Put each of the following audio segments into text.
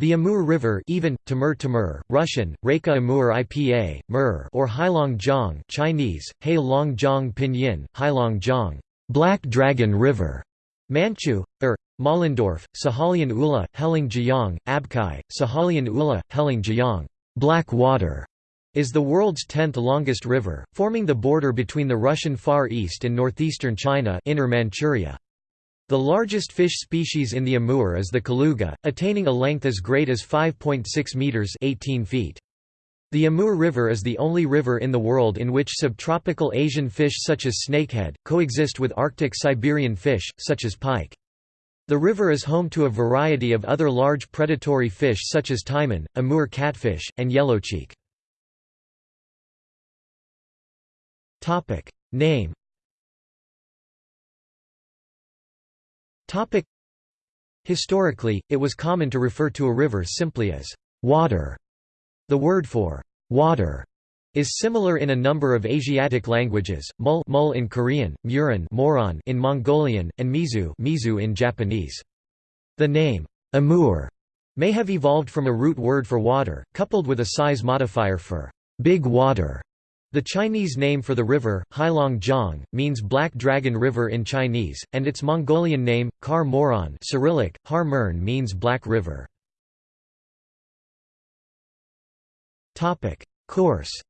The Amur River even, Timur Timur, Russian, Reka Amur Ipa, Mur or Heilongjiang Chinese, Heilongjiang Pinyin, Heilongjiang Black Dragon River, Manchu, er, Mollendorf, Sahalian Ula, Heling Abkai, Sahalian Ula, Heling Black Water, is the world's tenth longest river, forming the border between the Russian Far East and northeastern China Inner Manchuria. The largest fish species in the Amur is the Kaluga, attaining a length as great as 5.6 meters 18 feet. The Amur River is the only river in the world in which subtropical Asian fish such as snakehead, coexist with Arctic Siberian fish, such as pike. The river is home to a variety of other large predatory fish such as taimen, Amur catfish, and yellowcheek. Name Historically, it was common to refer to a river simply as water. The word for water is similar in a number of Asiatic languages, mul, mul in Korean, muran moron in Mongolian, and mizu, mizu in Japanese. The name Amur may have evolved from a root word for water, coupled with a size modifier for big water. The Chinese name for the river, Heilongjiang, means Black Dragon River in Chinese, and its Mongolian name, Kar Moron Cyrillic, Har Mern means Black River. Course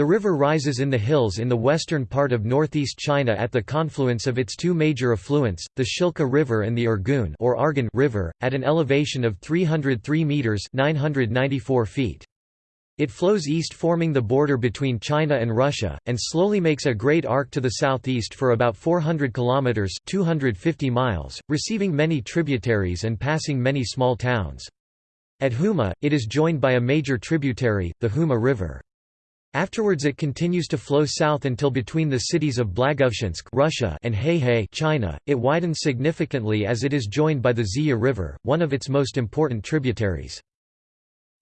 the river rises in the hills in the western part of northeast China at the confluence of its two major affluents, the Shilka River and the Irgun or Argun River, at an elevation of 303 meters (994 feet). It flows east forming the border between China and Russia, and slowly makes a great arc to the southeast for about 400 kilometers (250 miles), receiving many tributaries and passing many small towns. At Huma, it is joined by a major tributary, the Huma River. Afterwards it continues to flow south until between the cities of Blagoveshchensk Russia and Heihe China. It widens significantly as it is joined by the Zeya River, one of its most important tributaries.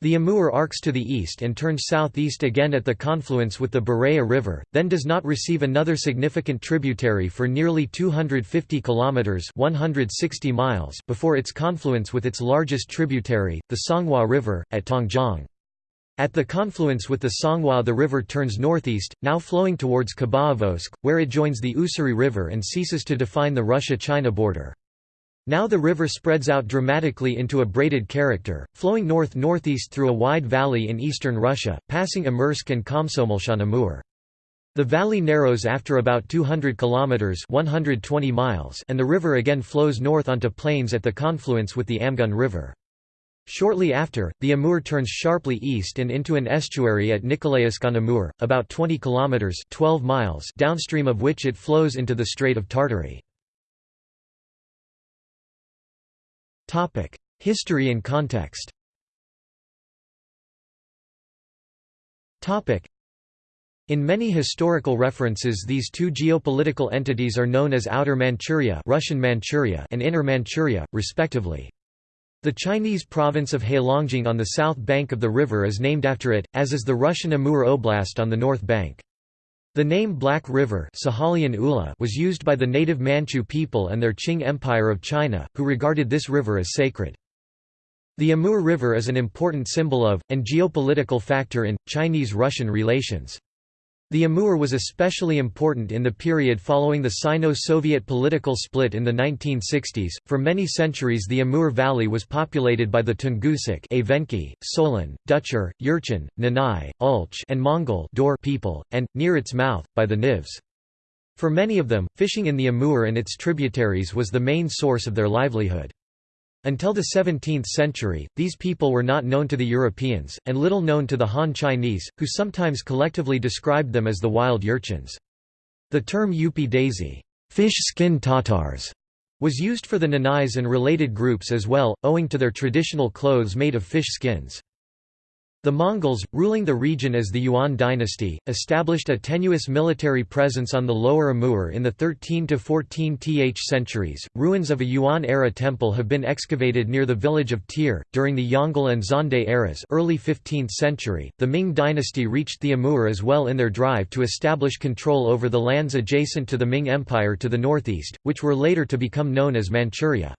The Amur arcs to the east and turns southeast again at the confluence with the Bureya River, then does not receive another significant tributary for nearly 250 kilometers (160 miles) before its confluence with its largest tributary, the Songhua River, at Tongjiang. At the confluence with the Songhua the river turns northeast, now flowing towards Khabarovsk, where it joins the Ussuri River and ceases to define the Russia-China border. Now the river spreads out dramatically into a braided character, flowing north-northeast through a wide valley in eastern Russia, passing Amursk and Komsomolsk-on-Amur. The valley narrows after about 200 kilometers (120 miles) and the river again flows north onto plains at the confluence with the Amgun River. Shortly after, the Amur turns sharply east and into an estuary at Nikolaevsk on Amur, about 20 kilometers (12 miles) downstream of which it flows into the Strait of Tartary. Topic: History and context. Topic: in many historical references these two geopolitical entities are known as Outer Manchuria, Russian Manchuria and Inner Manchuria, respectively. The Chinese province of Heilongjiang on the south bank of the river is named after it, as is the Russian Amur Oblast on the north bank. The name Black River was used by the native Manchu people and their Qing Empire of China, who regarded this river as sacred. The Amur River is an important symbol of, and geopolitical factor in, Chinese-Russian relations. The Amur was especially important in the period following the Sino-Soviet political split in the 1960s. For many centuries the Amur Valley was populated by the Tungusic Evenki, Solon, Ducher, Jurchen, Nanai, Ulch and Mongol Daur people, and, near its mouth, by the Nivkhs. For many of them, fishing in the Amur and its tributaries was the main source of their livelihood. Until the 17th century, these people were not known to the Europeans, and little known to the Han Chinese, who sometimes collectively described them as the wild urchins. The term Yupi Dazi fish skin Tatars", was used for the Nanais and related groups as well, owing to their traditional clothes made of fish skins. The Mongols, ruling the region as the Yuan dynasty, established a tenuous military presence on the lower Amur in the 13 to 14 th centuries. Ruins of a Yuan era temple have been excavated near the village of Tir. During the Yongle and Xuande eras, early 15th century, the Ming dynasty reached the Amur as well in their drive to establish control over the lands adjacent to the Ming Empire to the northeast, which were later to become known as Manchuria.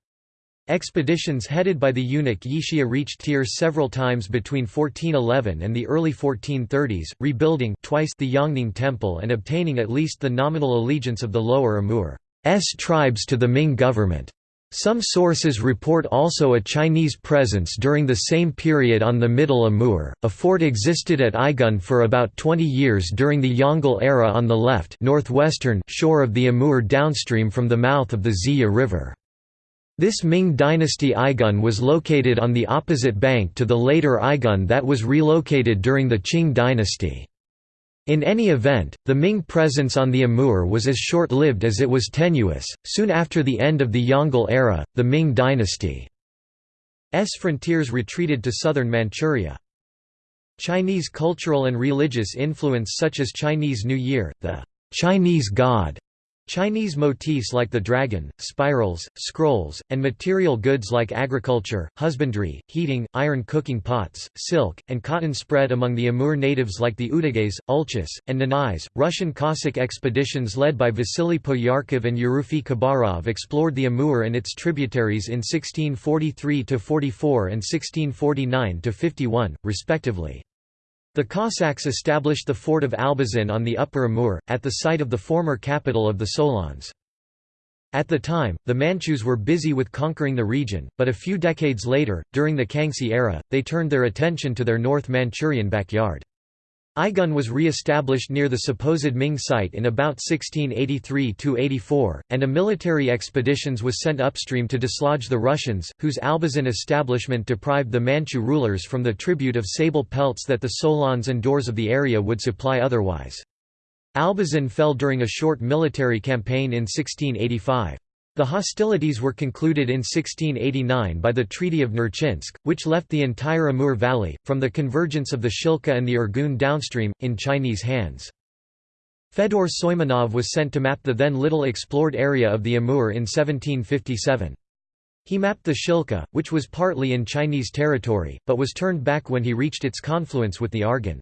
Expeditions headed by the eunuch Yishiha reached Tir several times between 1411 and the early 1430s, rebuilding twice the Yongning Temple and obtaining at least the nominal allegiance of the Lower Amur's tribes to the Ming government. Some sources report also a Chinese presence during the same period on the Middle Amur. A fort existed at Aigun for about 20 years during the Yongle era on the left northwestern shore of the Amur downstream from the mouth of the Zeya River. This Ming dynasty Aigun was located on the opposite bank to the later Aigun that was relocated during the Qing dynasty. In any event, the Ming presence on the Amur was as short-lived as it was tenuous. Soon after the end of the Yongle era, the Ming dynasty's frontiers retreated to southern Manchuria. Chinese cultural and religious influence such as Chinese New Year, the Chinese God, Chinese motifs like the dragon, spirals, scrolls, and material goods like agriculture, husbandry, heating, iron cooking pots, silk, and cotton spread among the Amur natives like the Udeges, Ulchis, and Nanais. Russian Cossack expeditions led by Vasily Poyarkov and Yerofey Khabarov explored the Amur and its tributaries in 1643 44 and 1649 51, respectively. The Cossacks established the fort of Albazin on the Upper Amur, at the site of the former capital of the Solons. At the time, the Manchus were busy with conquering the region, but a few decades later, during the Kangxi era, they turned their attention to their North Manchurian backyard. Aigun was re-established near the supposed Ming site in about 1683–84, and a military expeditions was sent upstream to dislodge the Russians, whose Albazin establishment deprived the Manchu rulers from the tribute of sable pelts that the Solons and Daurs of the area would supply otherwise. Albazin fell during a short military campaign in 1685. The hostilities were concluded in 1689 by the Treaty of Nerchinsk, which left the entire Amur Valley, from the convergence of the Shilka and the Irgun downstream, in Chinese hands. Fedor Soimanov was sent to map the then little explored area of the Amur in 1757. He mapped the Shilka, which was partly in Chinese territory, but was turned back when he reached its confluence with the Argun.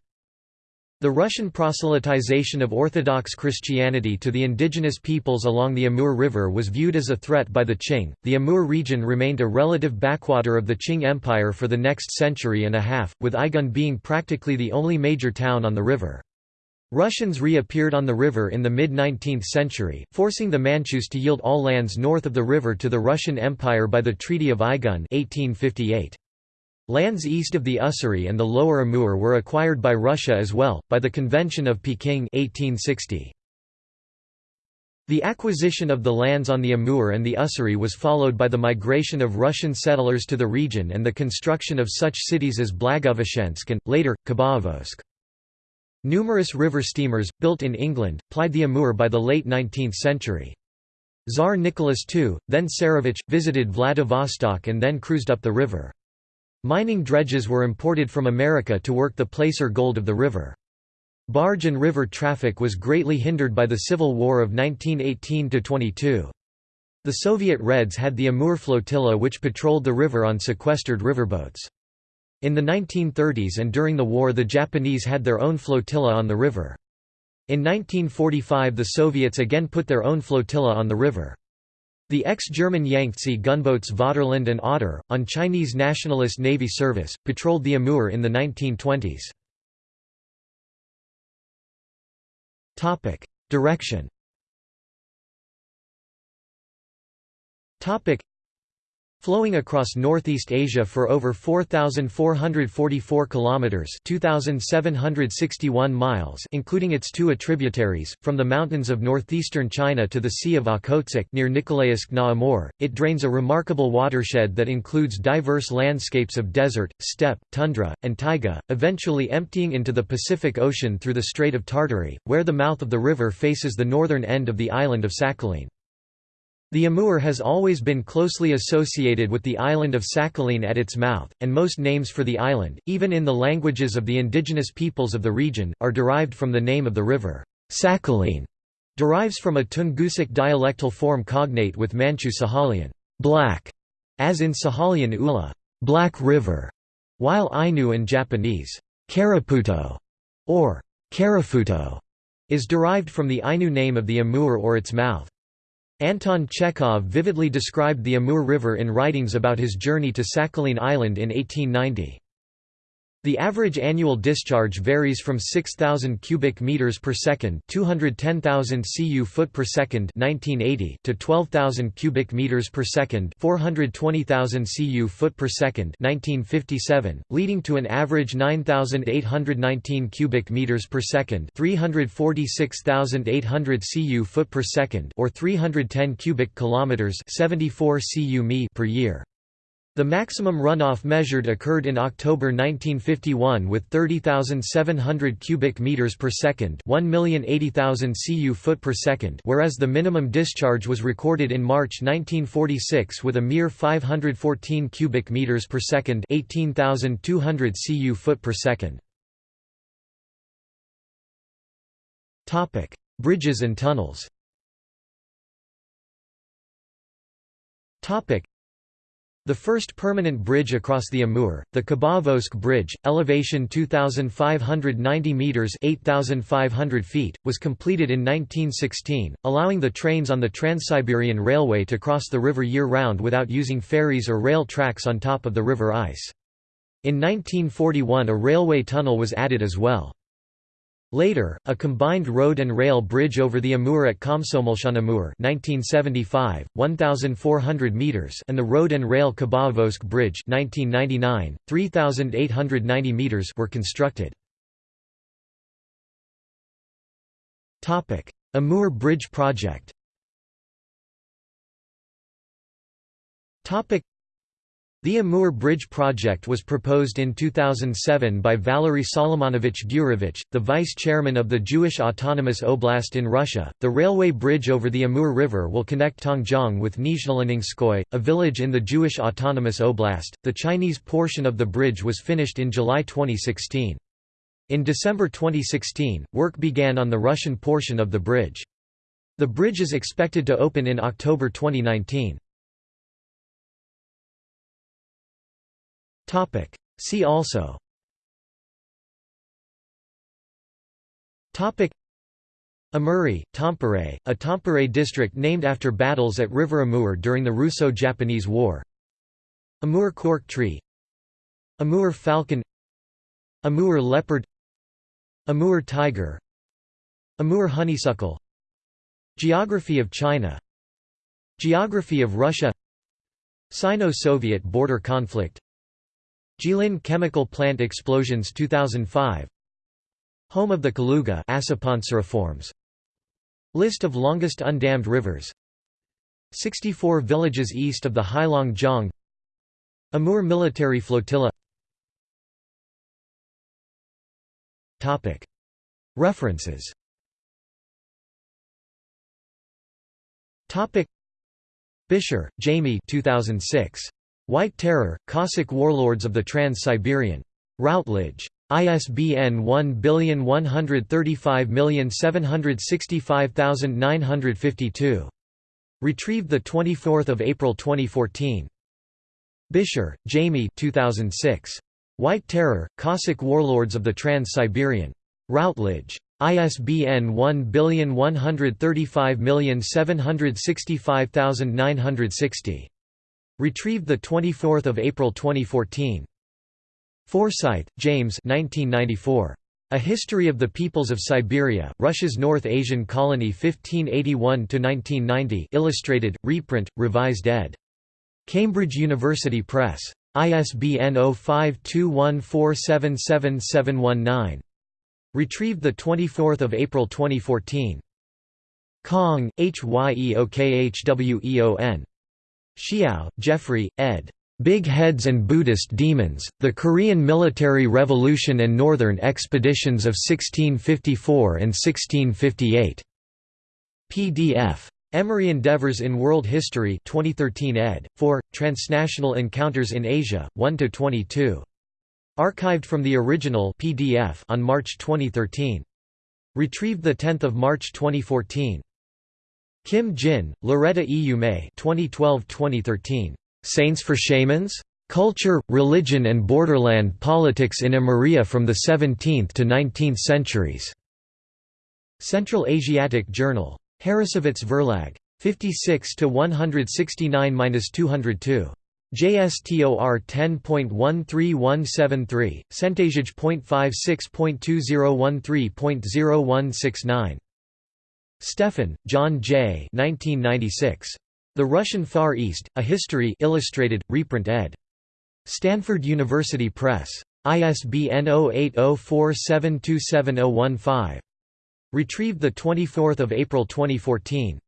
The Russian proselytization of Orthodox Christianity to the indigenous peoples along the Amur River was viewed as a threat by the Qing. The Amur region remained a relative backwater of the Qing Empire for the next century and a half, with Aigun being practically the only major town on the river. Russians reappeared on the river in the mid-19th century, forcing the Manchus to yield all lands north of the river to the Russian Empire by the Treaty of Aigun 1858. Lands east of the Ussuri and the lower Amur were acquired by Russia as well, by the Convention of Peking 1860. The acquisition of the lands on the Amur and the Ussuri was followed by the migration of Russian settlers to the region and the construction of such cities as Blagoveshchensk and, later, Khabarovsk. Numerous river steamers, built in England, plied the Amur by the late 19th century. Tsar Nicholas II, then Tsarevich, visited Vladivostok and then cruised up the river. Mining dredges were imported from America to work the placer gold of the river. Barge and river traffic was greatly hindered by the Civil War of 1918–22. The Soviet Reds had the Amur flotilla which patrolled the river on sequestered riverboats. In the 1930s and during the war the Japanese had their own flotilla on the river. In 1945 the Soviets again put their own flotilla on the river. The ex-German Yangtze gunboats Vaterland and Otter, on Chinese Nationalist Navy service, patrolled the Amur in the 1920s. Direction Flowing across Northeast Asia for over 4,444 kilometers (2,761 miles), including its two tributaries, from the mountains of northeastern China to the Sea of Okhotsk near Nikolaevsk na Amur, it drains a remarkable watershed that includes diverse landscapes of desert, steppe, tundra, and taiga, eventually emptying into the Pacific Ocean through the Strait of Tartary, where the mouth of the river faces the northern end of the island of Sakhalin. The Amur has always been closely associated with the island of Sakhalin at its mouth, and most names for the island, even in the languages of the indigenous peoples of the region, are derived from the name of the river. Sakhalin derives from a Tungusic dialectal form cognate with Manchu Sahalian black, as in Sahalian Ula black river, while Ainu and Japanese Karaputo or Karafuto is derived from the Ainu name of the Amur or its mouth. Anton Chekhov vividly described the Amur River in writings about his journey to Sakhalin Island in 1890. The average annual discharge varies from 6000 cubic meters per second, 210,000 cu foot per second, 1980, to 12,000 cubic meters per second, 420,000 cu foot per second, 1957, leading to an average 9,819 cubic meters per second, 346,800 cu foot per second, or 310 cubic kilometers, 74 cu mi per year. The maximum runoff measured occurred in October 1951 with 30,700 cubic meters per second, 1,080,000 cu foot per second, whereas the minimum discharge was recorded in March 1946 with a mere 514 cubic meters per second, 18,200 cu foot per second. Topic: Bridges and tunnels. Topic: the first permanent bridge across the Amur, the Khabarovsk Bridge, elevation 2,590 metres 8,500 feet, was completed in 1916, allowing the trains on the Trans-Siberian Railway to cross the river year-round without using ferries or rail tracks on top of the river ice. In 1941 a railway tunnel was added as well. Later, a combined road and rail bridge over the Amur at Komsomolsk-on-Amur 1975, 1,400 meters, and the road and rail Khabarovsk Bridge 1999, 3,890 meters were constructed. Topic: Amur Bridge project. Topic: the Amur Bridge project was proposed in 2007 by Valery Solomonovich Gurevich, the vice chairman of the Jewish Autonomous Oblast in Russia. The railway bridge over the Amur River will connect Tongjiang with Nizhnoleninskoye, a village in the Jewish Autonomous Oblast. The Chinese portion of the bridge was finished in July 2016. In December 2016, work began on the Russian portion of the bridge. The bridge is expected to open in October 2019. Topic. See also. Topic. Amuri, Tampere, a Tampere district named after battles at River Amur during the Russo-Japanese War. Amur cork tree. Amur falcon. Amur leopard. Amur tiger. Amur honeysuckle. Geography of China. Geography of Russia. Sino-Soviet border conflict Jilin chemical plant explosions 2005 Home of the Kaluga List of longest undammed rivers. 64 villages east of the Heilong Jiang Amur military flotilla. Topic. References. Topic. Bisher, Jamie 2006. White Terror, Cossack Warlords of the Trans-Siberian. Routledge. ISBN 1135765952. Retrieved 24 April 2014. Bisher, Jamie 2006. White Terror, Cossack Warlords of the Trans-Siberian. Routledge. ISBN 1135765960. Retrieved 24 April 2014. Forsyth, James 1994. A History of the Peoples of Siberia, Russia's North Asian Colony 1581–1990 illustrated, reprint, revised ed. Cambridge University Press. ISBN 0521477719. Retrieved 24 April 2014. Kong, Hyeokhweon. Xiao, Jeffrey, ed. Big Heads and Buddhist Demons, The Korean Military Revolution and Northern Expeditions of 1654 and 1658. PDF. Emory Endeavors in World History 2013 ed. 4, Transnational Encounters in Asia, 1–22. Archived from the original PDF on March 2013. Retrieved 10 March 2014. Kim Jin, Loretta E. May 2012–2013. Saints for Shamans? Culture, Religion and Borderland Politics in Amuria from the 17th to 19th Centuries. Central Asiatic Journal. Harrassowitz Verlag. 56 to 169-202. JSTOR 10.13173, Centagege.56.2013.0169. Stephan, John J. 1996. The Russian Far East, A History Illustrated, reprint ed. Stanford University Press. ISBN 0804727015. Retrieved 24 April 2014.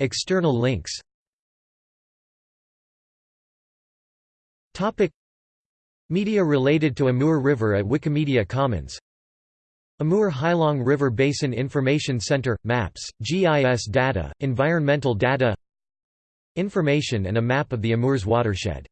External links Media related to Amur River at Wikimedia Commons Amur Heilong River Basin Information Center – Maps, GIS data, environmental data Information and a map of the Amur's watershed